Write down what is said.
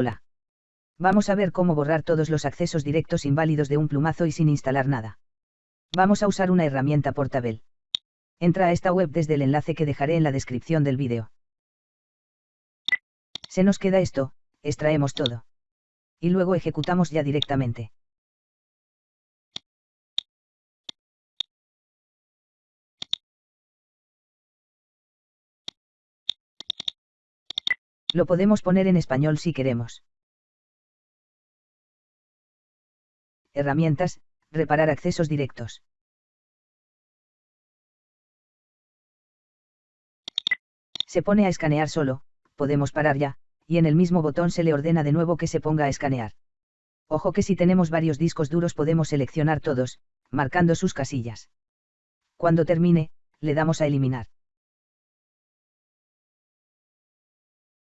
Hola. Vamos a ver cómo borrar todos los accesos directos inválidos de un plumazo y sin instalar nada. Vamos a usar una herramienta portable. Entra a esta web desde el enlace que dejaré en la descripción del vídeo. Se nos queda esto, extraemos todo. Y luego ejecutamos ya directamente. Lo podemos poner en español si queremos. Herramientas, reparar accesos directos. Se pone a escanear solo, podemos parar ya, y en el mismo botón se le ordena de nuevo que se ponga a escanear. Ojo que si tenemos varios discos duros podemos seleccionar todos, marcando sus casillas. Cuando termine, le damos a eliminar.